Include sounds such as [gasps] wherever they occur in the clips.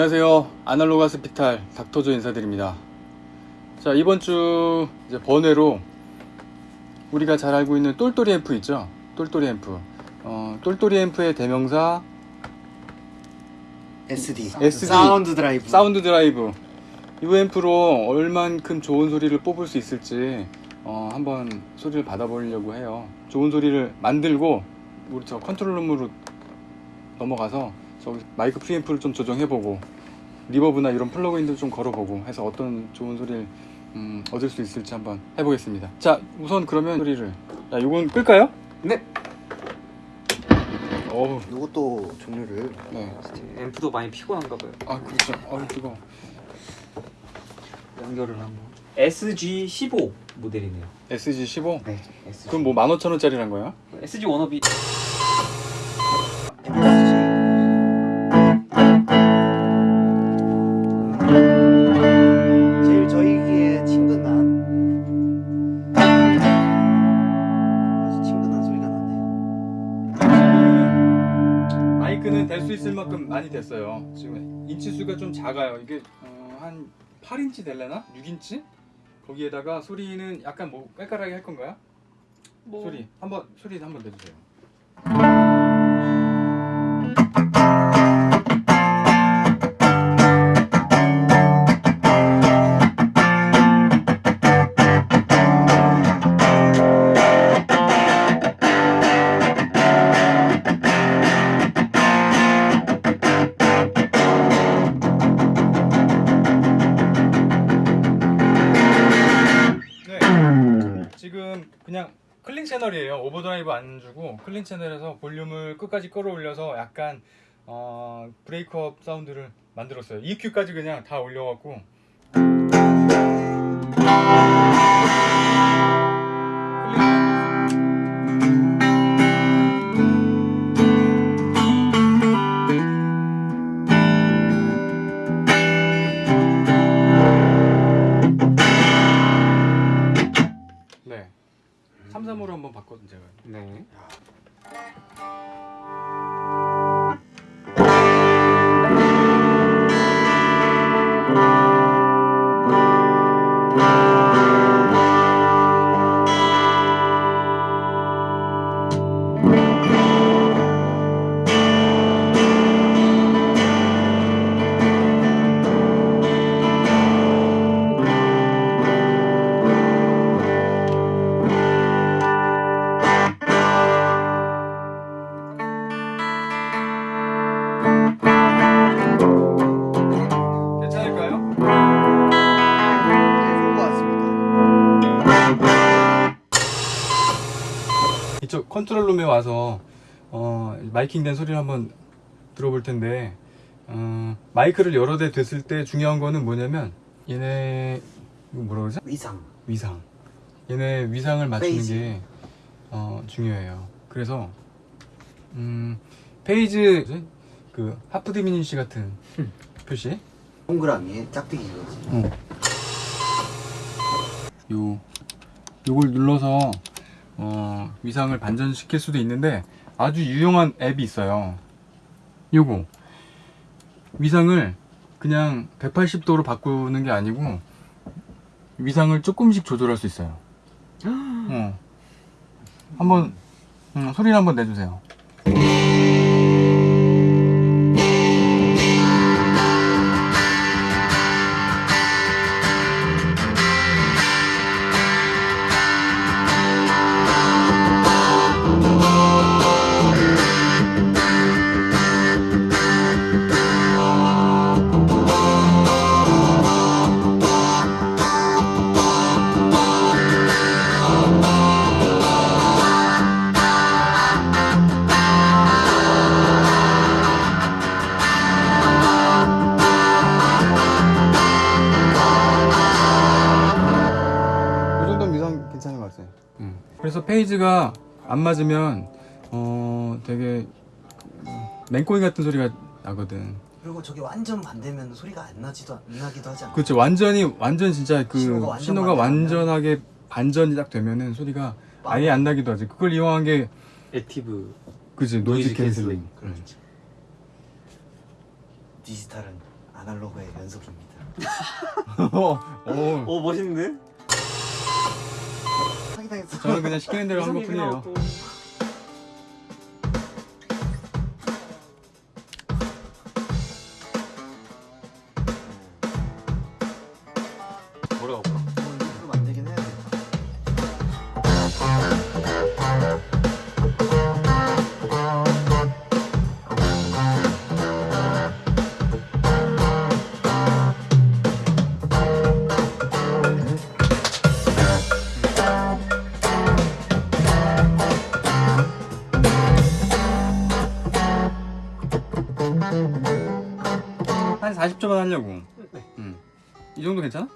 안녕하세요. Analog Hospital 닥터조 인사드립니다. 자 이번 주 이제 번외로 우리가 잘 알고 있는 똘똘이 앰프 있죠? 똘똘이 앰프. 어, 똘똘이 앰프의 대명사? SD. SD. Sound Drive. Sound Drive. 이 앰프로 얼만큼 좋은 소리를 뽑을 수 있을지 어, 한번 소리를 받아보려고 해요. 좋은 소리를 만들고 우리 저 control room으로 넘어가서 저기 마이크 프리앰프를 좀 조정해보고 reverb나 이런 plugin들 좀 걸어보고 해서 어떤 좋은 소리를 음, 얻을 수 있을지 한번 해보겠습니다 자 우선 그러면 소리를 자 이건 끌까요? 네. 어우 이것도 종류를 네. 앰프도 많이 피곤한가 봐요. 아 그렇죠 어우 뜨거 연결을 한번. SG15 모델이네요. SG15 네. SG. 그럼 뭐 15,000원짜리란 거야? SG 워너비 마이크는 댈 수 있을 만큼 많이 댔어요. 지금 인치 수가 좀 작아요. 이게 어, 한 8인치 될래나? 6인치? 거기에다가 소리는 약간 뭐 깔깔하게 할 건가요? 소리 한번 소리 한번 내주세요. 안 주고 클린 채널에서 볼륨을 끝까지 끌어올려서 약간 어, 브레이크업 사운드를 만들었어요. EQ까지 그냥 다 올려갖고 제가. 네. 괜 control room에 와서 어, miking된 소리를 한번 들어볼 텐데 어, 마이크를 여러 대 댔을 때 중요한 거는 뭐냐면 얘네 뭐라 그러지? 위상. 위상 얘네 위상을 맞추는 phase. 게 어, 중요해요 그래서 음, phase? 그 half diminish 같은 표시 동그라미에 짝대기 이거지. 요 요걸 눌러서 어, 위상을 반전시킬 수도 있는데 아주 유용한 앱이 있어요. 요거 위상을 그냥 180도로 바꾸는 게 아니고 위상을 조금씩 조절할 수 있어요. [gasps] 어. 한번 음, 소리를 한번 내주세요. 그래서 phase가 안 맞으면 어 되게 맹꽁이 같은 소리가 나거든. 그리고 저게 완전 반대면 소리가 안 나지도 안 나기도 하지 않아? 그렇죠. 완전히 완전 진짜 그 신호가 완전 신호가. 완전하게 반전이 딱 되면은 소리가 아예 안 나기도 하지. 그걸 이용한 게 active 그지 noise canceling. canceling. 그렇지. 디지털은 아날로그의 연속입니다. [laughs] [laughs] 어, 어, 오 멋있는데? 사기당했어. 저는 그냥 시키는 대로 한 것뿐이에요. 하려고. 네. 음. 이 정도 괜찮아?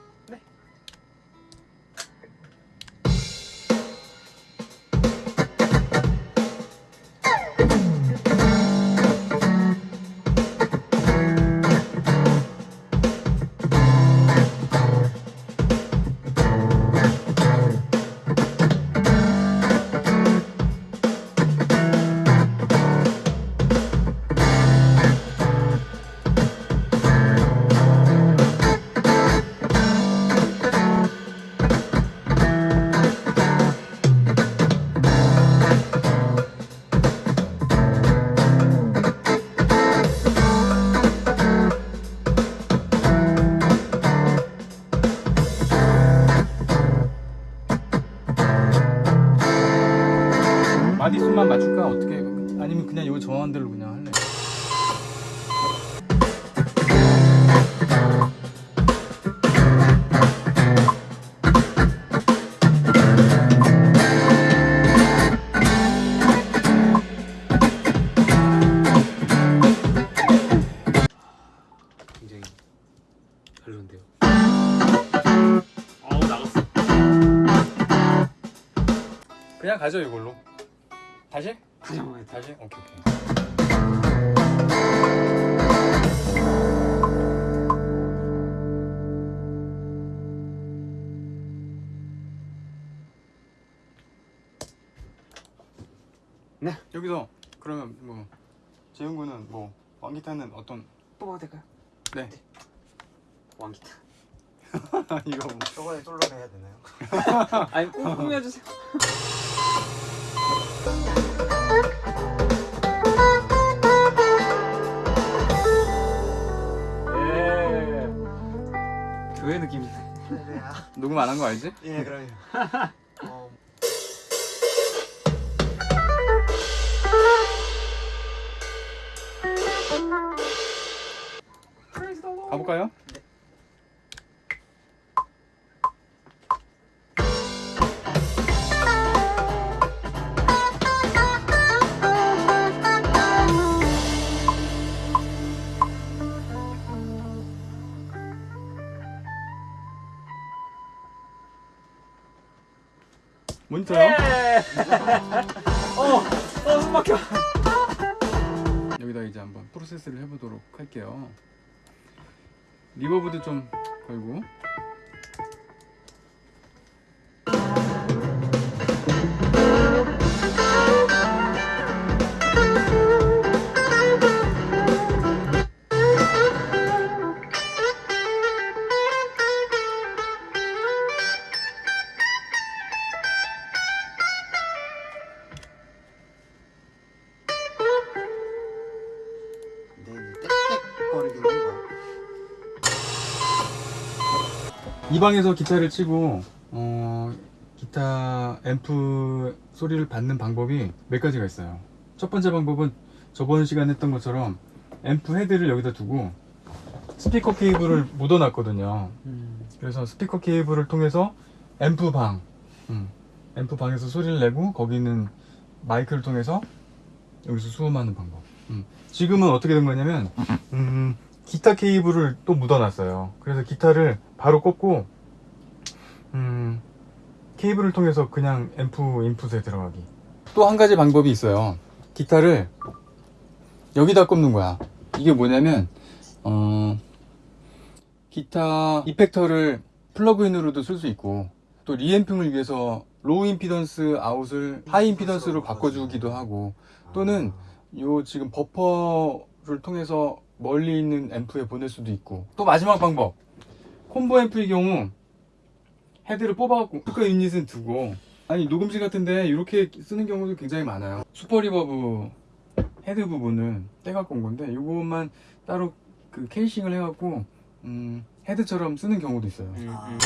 네. 마디수만 맞출까? 어떻게? 아니면 그냥 이거 정한 대로 그냥 할래? 굉장히 별론데요. 나갔어. 그냥 가죠 이걸로. 다시? 다시 한번 해. 다시? 오케이 오케이. 네. 여기서 그러면 뭐 재훈 군은 뭐 왕기타는 어떤 뽑아도 될까요? 네 왕기타. [laughs] 이거 뭐 저번에 솔로를 해야 되나요? 아니 꾸, 꾸며주세요. [laughs] 예. 교회 느낌이네. 할렐루야. 녹음 안 한 거 알지? 예, 그럼요. [laughs] 어, 가볼까요? 모니터요? 예. 어, 어, 숨 막혀. 여기다 이제 한번 프로세스를 해보도록 할게요. 리버브도 좀 걸고. 이 방에서 기타를 치고 어, 기타 앰프 소리를 받는 방법이 몇 가지가 있어요. 첫 번째 방법은 저번 시간에 했던 것처럼 앰프 헤드를 여기다 두고 스피커 케이블을 [laughs] 묻어 놨거든요. 그래서 스피커 케이블을 통해서 앰프 방, 음, 앰프 방에서 소리를 내고 거기는 마이크를 통해서 여기서 수음하는 방법. 음. 지금은 어떻게 된 거냐면 음, 기타 케이블을 또 묻어 놨어요. 그래서 기타를 바로 꽂고 음, 케이블을 통해서 그냥 앰프 인풋에 들어가기. 또 한 가지 방법이 있어요. 기타를 여기다 꼽는 거야. 이게 뭐냐면 어, 기타 effector를 plug-in으로도 쓸 수 있고 또 reamping을 위해서 low impedance out을 high impedance로 바꿔주기도 하고 또는 요 지금 버퍼를 통해서 멀리 있는 앰프에 보낼 수도 있고 또 마지막 방법 combo amp의 경우 헤드를 뽑아갖고 스피커 유닛은 두고 아니 녹음실 같은데 이렇게 쓰는 경우도 굉장히 많아요 Super Reverb 헤드 부분은 떼갖고 온 건데 이것만 따로 그 케이싱을 해갖고 음, 헤드처럼 쓰는 경우도 있어요 음, 아. 음.